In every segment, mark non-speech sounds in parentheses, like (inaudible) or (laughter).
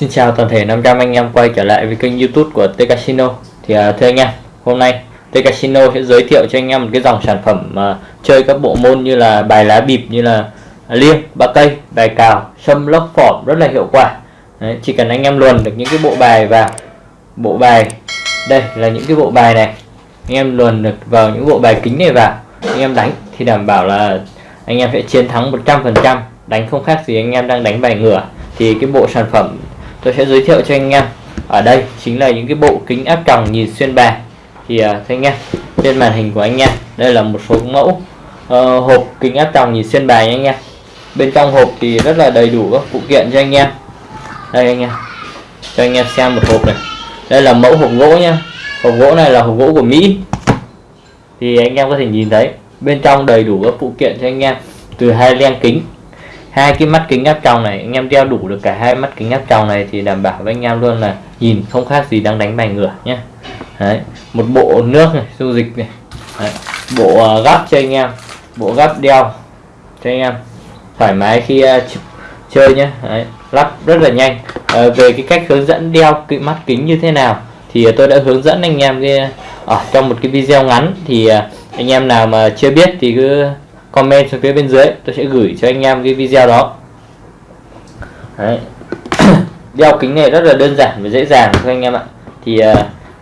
Xin chào toàn thể 500 anh em quay trở lại với kênh youtube của T Casino. Thì à, thưa anh em, hôm nay T Casino sẽ giới thiệu cho anh em một cái dòng sản phẩm uh, chơi các bộ môn như là bài lá bịp như là liêng, ba cây, bài cào, sâm lốc phỏm rất là hiệu quả. Đấy, Chỉ cần anh em luồn được những cái bộ bài vào. Bộ bài đây là những cái bộ bài này. Anh em luồn được vào những bộ bài kính này vào. Anh em đánh thì đảm bảo là anh em sẽ chiến thắng 100% đánh không khác gì anh em đang đánh bài ngửa. Thì cái bộ sản phẩm tôi sẽ giới thiệu cho anh em. Ở đây chính là những cái bộ kính áp tròng nhìn xuyên bài. Thì uh, anh em trên màn hình của anh em đây là một số mẫu uh, hộp kính áp tròng nhìn xuyên bài nha anh em. Bên trong hộp thì rất là đầy đủ các phụ kiện cho anh em đây anh em. Cho anh em xem một hộp này. Đây là mẫu hộp gỗ nhá. Hộp gỗ này là hộp gỗ của Mỹ. Thì anh em có thể nhìn thấy bên trong đầy đủ các phụ kiện cho anh em. Từ hai len kính hai cái mắt kính áp tròng này anh em đeo đủ được cả hai mắt kính áp tròng này thì đảm bảo với anh em luôn là nhìn không khác gì đang đánh bài ngửa nhé Đấy. một bộ nước này dung dịch này. Đấy. bộ uh, gắp cho anh em. Bộ gắp đeo cho anh em. Thoải mái khi uh, chơi nhé Đấy lắp rất là nhanh. À, về cái cách hướng dẫn đeo cái mắt kính như thế nào thì tôi đã hướng dẫn anh em cái ở trong một cái video ngắn thì ờ, anh em nào mà chưa biết thì cứ comment xuống phía bên dưới tôi sẽ gửi cho anh em cái video đó. Đấy. (coughs) đeo kính này rất là đơn giản và dễ dàng thôi anh em ạ. Thì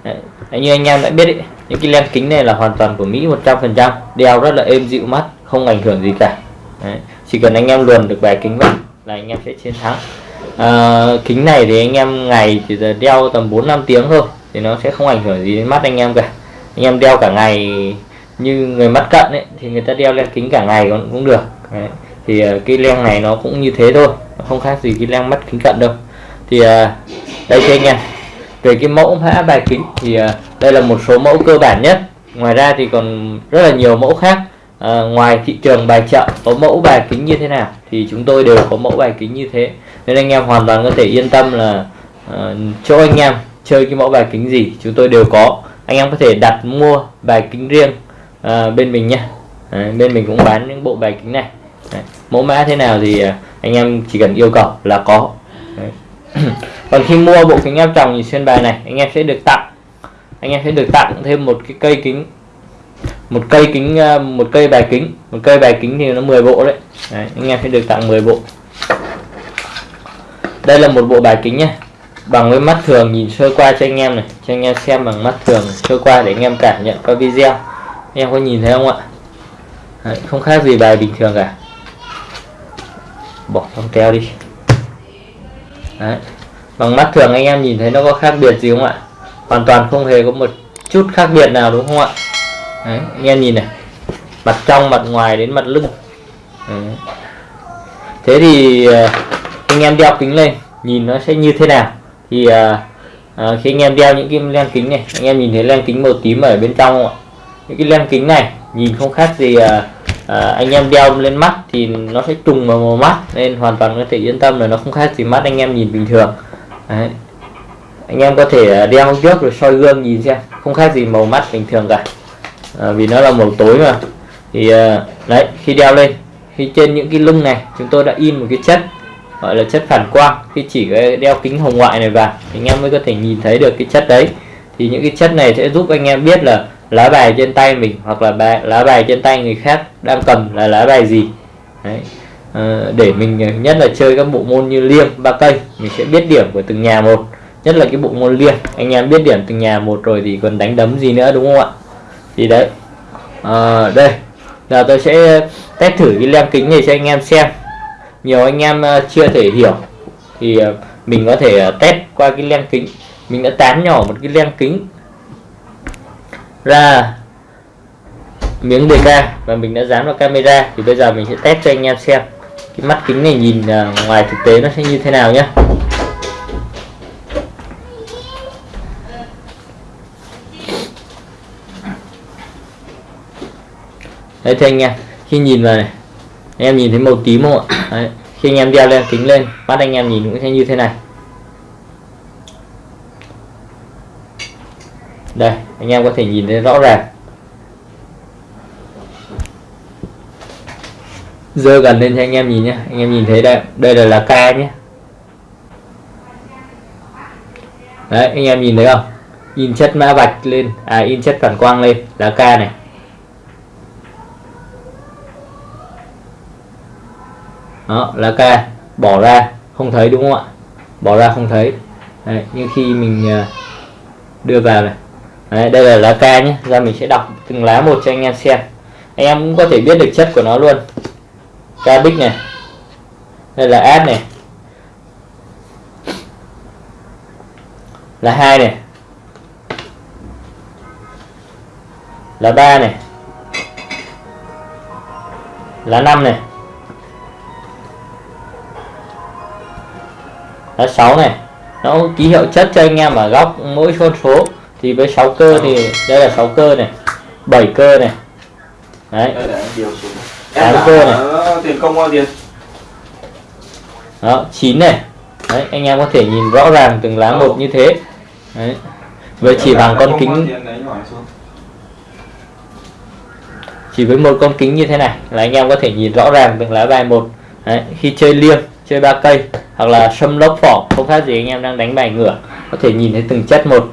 đấy, như anh em đã biết ý, những cái len kính này là hoàn toàn của Mỹ 100% đeo rất là êm dịu mắt không ảnh hưởng gì cả. Đấy. chỉ cần anh em luồn được bài kính vào là anh em sẽ chiến thắng. À, kính này thì anh em ngày chỉ giờ đeo tầm 4 5 tiếng thôi thì nó sẽ không ảnh hưởng gì đến mắt anh em cả. Anh em đeo cả ngày như người mắt cận ấy thì người ta đeo len kính cả ngày cũng, cũng được. Đấy. thì ờ, cái len này nó cũng như thế thôi không khác gì cái len mắt kính cận đâu. Thì ờ, đây cho anh em. Về cái mẫu mã bài kính thì đây là một số mẫu cơ bản nhất. Ngoài ra thì còn rất là nhiều mẫu khác à, ngoài thị trường bài chợ có mẫu bài kính như thế nào thì chúng tôi đều có mẫu bài kính như thế. Nên anh em hoàn toàn có thể yên tâm là ờ, à, chỗ anh em chơi cái mẫu bài kính gì chúng tôi đều có. Anh em có thể đặt mua bài kính riêng à, bên mình nha à, bên mình cũng bán những bộ bài kính này. Đấy, mẫu mã thế nào thì à, anh em chỉ cần yêu cầu là có. Đấy. (clears throat) còn khi mua bộ kính áp tròng nhìn xuyên bài này anh em sẽ được tặng. Anh em sẽ được tặng thêm một cái cây kính một cây kính à, một cây bài kính. Một cây bài kính thì nó 10 bộ đấy, đấy anh em sẽ được tặng 10 bộ. Đây là một bộ bài kính nhé bằng với mắt thường nhìn sơ qua cho anh em này cho anh em xem bằng mắt thường sơ qua để anh em cảm nhận qua video. Anh em có nhìn thấy không ạ? Đấy, không khác gì bài bình thường cả. Bỏ trong keo đi. Đấy. bằng mắt thường anh em nhìn thấy nó có khác biệt gì không ạ? Hoàn toàn không hề có một chút khác biệt nào đúng không ạ? Đấy, anh em nhìn này. Mặt trong mặt ngoài đến mặt lưng. Đấy. thế thì ờ, anh em đeo kính lên nhìn nó sẽ như thế nào? Thì à, à, khi anh em đeo những cái len kính này anh em nhìn thấy len kính màu tím ở bên trong không ạ? Những cái len kính này nhìn không khác gì à, à, anh em đeo lên mắt thì nó sẽ trùng vào màu mắt nên hoàn toàn có thể yên tâm là nó không khác gì mắt anh em nhìn bình thường. Đấy. anh em có thể đeo trước rồi soi gương nhìn xem không khác gì màu mắt bình thường cả à, vì nó là màu tối mà. Thì à, đấy khi đeo lên khi trên những cái lưng này chúng tôi đã in một cái chất gọi là chất phản quang. Khi chỉ đeo kính hồng ngoại này vào thì anh em mới có thể nhìn thấy được cái chất đấy. Thì những cái chất này sẽ giúp anh em biết là lá bài trên tay mình hoặc là bài, lá bài trên tay người khác đang cầm là lá bài gì. Đấy. À, để mình à, nhất là chơi các bộ môn như liêng ba cây mình sẽ biết điểm của từng nhà một. Nhất là cái bộ môn liêng anh em biết điểm từng nhà một rồi thì còn đánh đấm gì nữa đúng không ạ? Thì đấy. À, đây. Giờ tôi sẽ test thử cái lem kính này cho anh em xem. Nhiều anh em ờ, chưa thể hiểu. Thì ờ, mình có thể test qua cái len kính. Mình đã tán nhỏ một cái len kính ra miếng DK và mình đã dán vào camera. Thì bây giờ mình sẽ test cho anh em xem. Cái mắt kính này nhìn ngoài thực tế nó sẽ như thế nào nhé đấy, thưa anh em, khi nhìn vào này, anh em nhìn thấy màu tím không ạ? Đấy. khi anh em đeo lên, kính lên bắt anh em nhìn cũng sẽ như thế này. Đây, anh em có thể nhìn thấy rõ ràng. Dơ gần lên cho anh em nhìn nhé anh em nhìn thấy đây đây là lá ca nhé đấy, anh em nhìn thấy không? In chất mã vạch lên à in chất phản quang lên, lá ca này. Đó lá ca. Bỏ ra không thấy đúng không ạ? Bỏ ra không thấy. Đấy, nhưng khi mình à, đưa vào này. Đấy, đây là lá ca nhé. Ra mình sẽ đọc từng lá một cho anh em xem. Anh em cũng có thể biết được chất của nó luôn. Ca bích này. Đây là ad này. Là hai này. Là ba này. Là năm này. Là sáu này nó ký hiệu chất cho anh em ở góc mỗi con số. Thì với 6 cơ thì đây là 6 cơ này 7 cơ này. Đấy. Tám cơ này. tiền công tiền? Đó 9 này. Đấy anh em có thể nhìn rõ ràng từng lá một như thế. Đấy. Với chỉ bằng con kính chỉ với một con kính như thế này là anh em có thể nhìn rõ ràng từng lá bài một. Đấy, khi chơi liêng chơi ba cây hoặc là sâm lốc phỏ không khác gì anh em đang đánh bài ngửa có thể nhìn thấy từng chất một.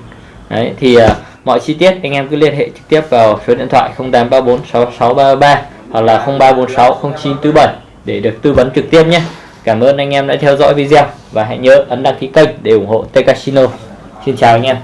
Đấy thì uh, mọi chi tiết anh em cứ liên hệ trực tiếp vào số điện thoại 0834 6633 hoặc là 0346 0947 để được tư vấn trực tiếp nhé. Cảm ơn anh em đã theo dõi video và hãy nhớ ấn đăng ký kênh để ủng hộ T Casino Xin chào anh em.